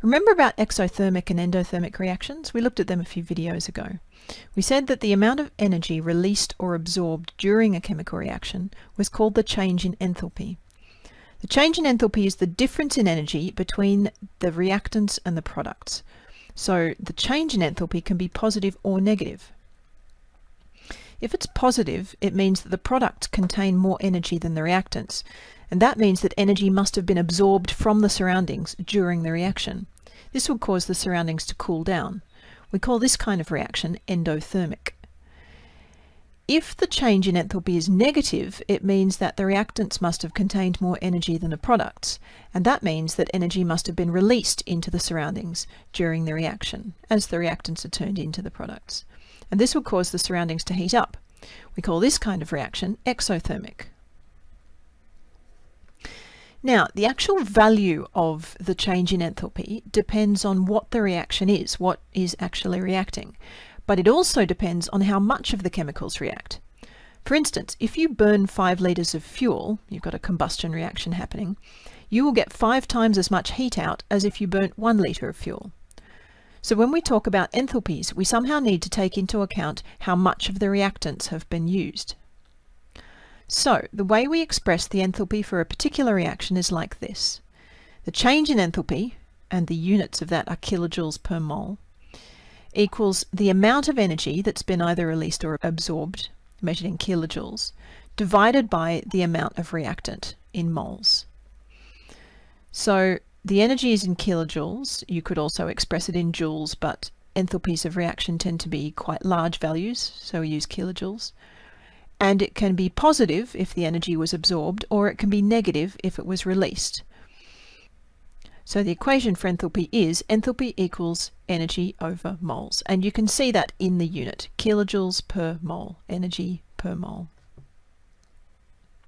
Remember about exothermic and endothermic reactions? We looked at them a few videos ago. We said that the amount of energy released or absorbed during a chemical reaction was called the change in enthalpy. The change in enthalpy is the difference in energy between the reactants and the products. So the change in enthalpy can be positive or negative. If it's positive, it means that the products contain more energy than the reactants, and that means that energy must have been absorbed from the surroundings during the reaction. This would cause the surroundings to cool down. We call this kind of reaction endothermic. If the change in enthalpy is negative, it means that the reactants must have contained more energy than the products, and that means that energy must have been released into the surroundings during the reaction, as the reactants are turned into the products. And this will cause the surroundings to heat up. We call this kind of reaction exothermic. Now, the actual value of the change in enthalpy depends on what the reaction is, what is actually reacting. But it also depends on how much of the chemicals react. For instance, if you burn 5 litres of fuel, you've got a combustion reaction happening, you will get 5 times as much heat out as if you burnt 1 litre of fuel. So when we talk about enthalpies, we somehow need to take into account how much of the reactants have been used. So the way we express the enthalpy for a particular reaction is like this. The change in enthalpy, and the units of that are kilojoules per mole, equals the amount of energy that's been either released or absorbed, measured in kilojoules, divided by the amount of reactant in moles. So the energy is in kilojoules. You could also express it in joules, but enthalpies of reaction tend to be quite large values, so we use kilojoules and it can be positive if the energy was absorbed or it can be negative if it was released. So the equation for enthalpy is enthalpy equals energy over moles and you can see that in the unit kilojoules per mole energy per mole.